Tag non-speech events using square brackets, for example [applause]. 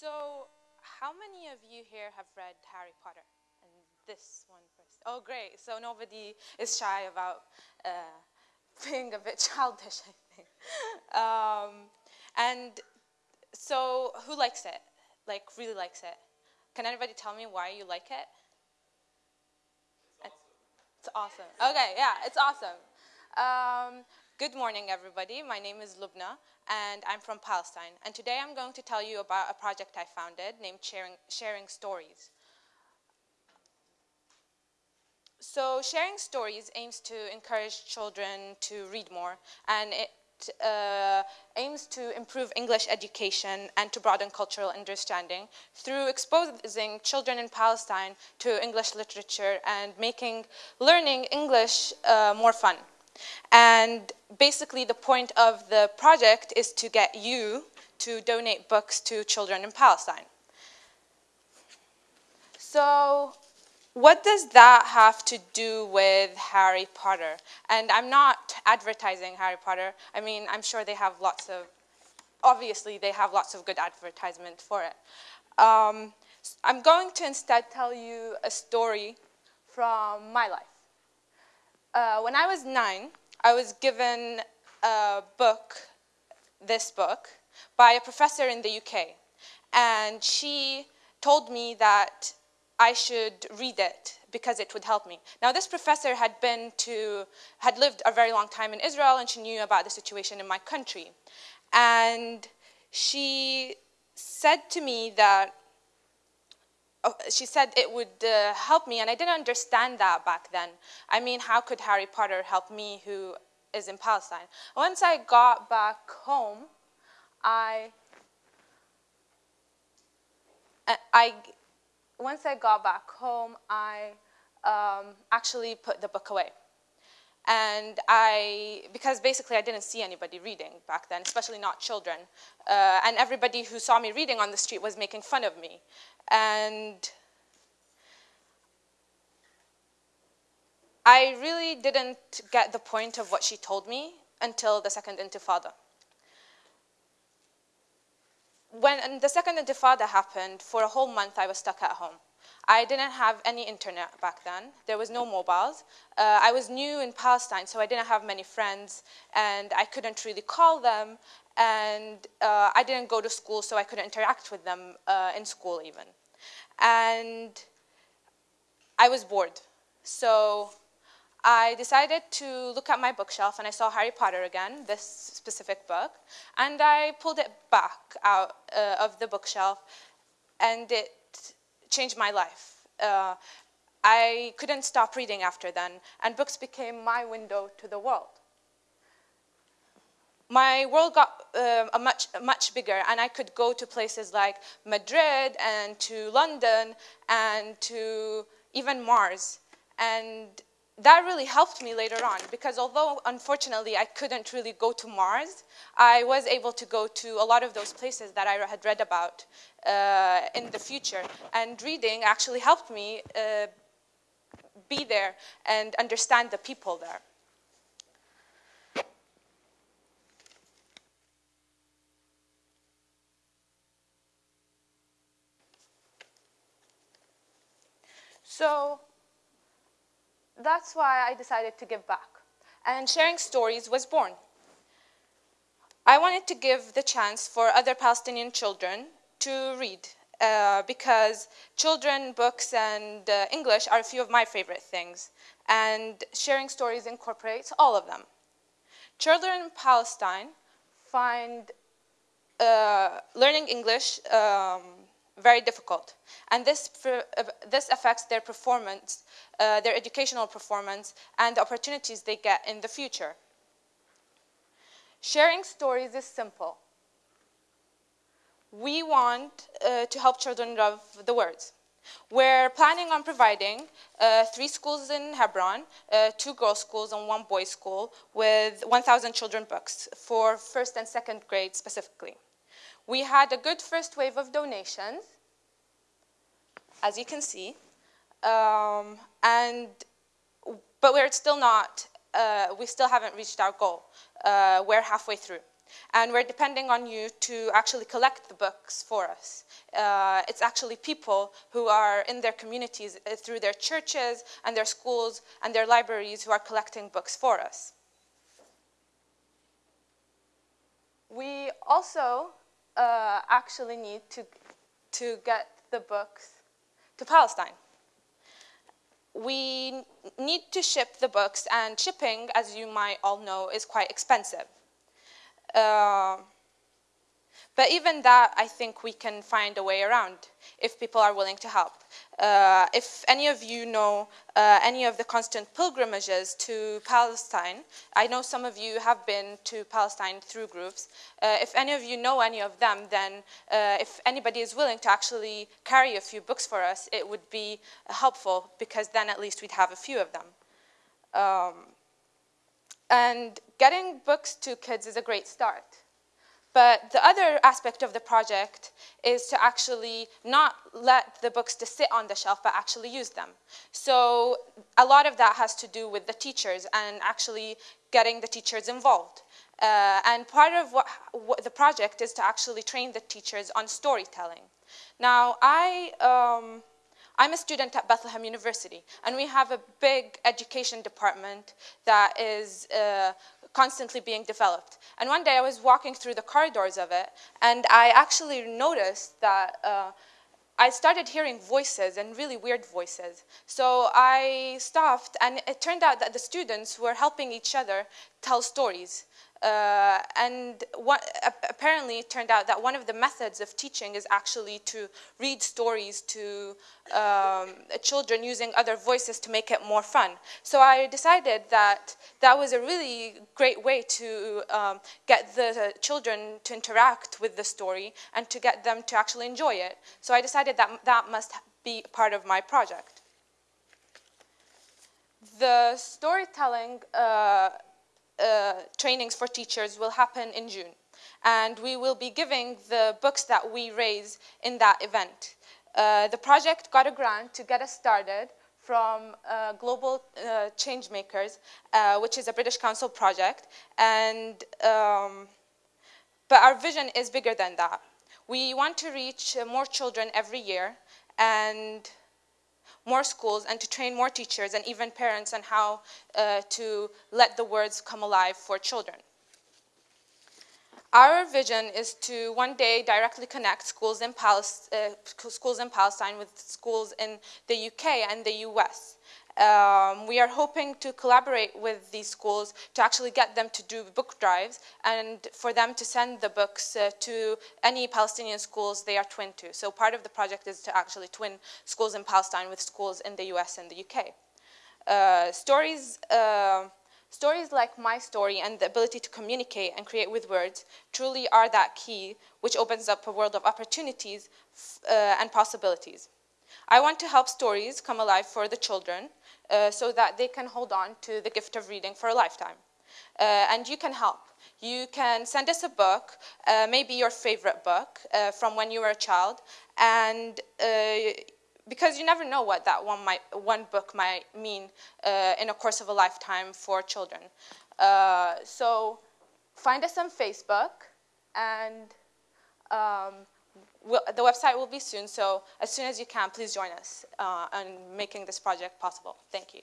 So, how many of you here have read Harry Potter? And this one first. Oh, great. So nobody is shy about uh, [laughs] being a bit childish, I think. Um, and so, who likes it? Like, really likes it? Can anybody tell me why you like it? It's awesome. It's awesome. Okay, yeah, it's awesome. Um, good morning, everybody. My name is Lubna, and I'm from Palestine. And today I'm going to tell you about a project I founded named Sharing, Sharing Stories. So Sharing Stories aims to encourage children to read more, and it uh, aims to improve English education and to broaden cultural understanding through exposing children in Palestine to English literature and making learning English uh, more fun. And basically the point of the project is to get you to donate books to children in Palestine. So what does that have to do with Harry Potter? And I'm not advertising Harry Potter. I mean, I'm sure they have lots of, obviously they have lots of good advertisement for it. Um, I'm going to instead tell you a story from my life. Uh, when I was nine, I was given a book, this book, by a professor in the UK. And she told me that I should read it because it would help me. Now, this professor had been to, had lived a very long time in Israel and she knew about the situation in my country. And she said to me that, oh, she said it would uh, help me, and I didn't understand that back then. I mean, how could Harry Potter help me who is in Palestine? Once I got back home, I, I once I got back home, I um, actually put the book away. And I, because basically I didn't see anybody reading back then, especially not children. Uh, and everybody who saw me reading on the street was making fun of me. And I really didn't get the point of what she told me until the Second Intifada when the second intifada happened, for a whole month I was stuck at home. I didn't have any internet back then. There was no mobiles. Uh, I was new in Palestine, so I didn't have many friends, and I couldn't really call them, and uh, I didn't go to school, so I couldn't interact with them uh, in school even. And I was bored. So I decided to look at my bookshelf and I saw Harry Potter again, this specific book, and I pulled it back out uh, of the bookshelf and it changed my life. Uh, I couldn't stop reading after then, and books became my window to the world. My world got uh, much, much bigger, and I could go to places like Madrid and to London and to even Mars. And that really helped me later on because although unfortunately I couldn't really go to Mars, I was able to go to a lot of those places that I had read about uh, in the future. And reading actually helped me uh, be there and understand the people there. So that's why I decided to give back. And Sharing Stories was born. I wanted to give the chance for other Palestinian children to read uh, because children, books, and uh, English are a few of my favorite things, and Sharing Stories incorporates all of them. Children in Palestine find uh, learning English um, very difficult. And this, uh, this affects their performance, uh, their educational performance, and the opportunities they get in the future. Sharing stories is simple. We want uh, to help children love the words. We're planning on providing uh, three schools in Hebron, uh, two girls' schools and one boys' school with 1,000 children books for first and second grade specifically. We had a good first wave of donations, as you can see. Um, and, but we're still not, uh, we still haven't reached our goal. Uh, we're halfway through. And we're depending on you to actually collect the books for us. Uh, it's actually people who are in their communities uh, through their churches and their schools and their libraries who are collecting books for us. We also uh, actually need to, to get the books to Palestine. We need to ship the books, and shipping, as you might all know, is quite expensive. Uh, but even that, I think we can find a way around if people are willing to help. Uh, if any of you know uh, any of the constant pilgrimages to Palestine, I know some of you have been to Palestine through groups. Uh, if any of you know any of them, then uh, if anybody is willing to actually carry a few books for us, it would be helpful because then at least we'd have a few of them. Um, and getting books to kids is a great start. But the other aspect of the project is to actually not let the books to sit on the shelf, but actually use them. So a lot of that has to do with the teachers and actually getting the teachers involved. Uh, and part of what, what, the project is to actually train the teachers on storytelling. Now, I, um, I'm a student at Bethlehem University, and we have a big education department that is uh, constantly being developed. And one day I was walking through the corridors of it, and I actually noticed that uh, I started hearing voices and really weird voices. So I stopped, and it turned out that the students were helping each other tell stories. Uh, and what, apparently it turned out that one of the methods of teaching is actually to read stories to um, children using other voices to make it more fun. So I decided that that was a really great way to um, get the children to interact with the story and to get them to actually enjoy it. So I decided that that must be part of my project. The storytelling uh, trainings for teachers will happen in June. And we will be giving the books that we raise in that event. Uh, the project got a grant to get us started from uh, Global uh, Changemakers, uh, which is a British Council project. And, um, but our vision is bigger than that. We want to reach more children every year and more schools and to train more teachers and even parents on how uh, to let the words come alive for children. Our vision is to one day directly connect schools in, uh, schools in Palestine with schools in the UK and the US. Um, we are hoping to collaborate with these schools to actually get them to do book drives and for them to send the books uh, to any Palestinian schools they are twin to. So part of the project is to actually twin schools in Palestine with schools in the US and the UK. Uh, stories, uh, stories like my story and the ability to communicate and create with words truly are that key which opens up a world of opportunities uh, and possibilities. I want to help stories come alive for the children uh, so that they can hold on to the gift of reading for a lifetime. Uh, and you can help. You can send us a book, uh, maybe your favorite book uh, from when you were a child, and uh, because you never know what that one, might, one book might mean in a course of a lifetime for children. so find us on Facebook and um, The website will be soon, so as soon as you can, please join us uh, in making this project possible. Thank you.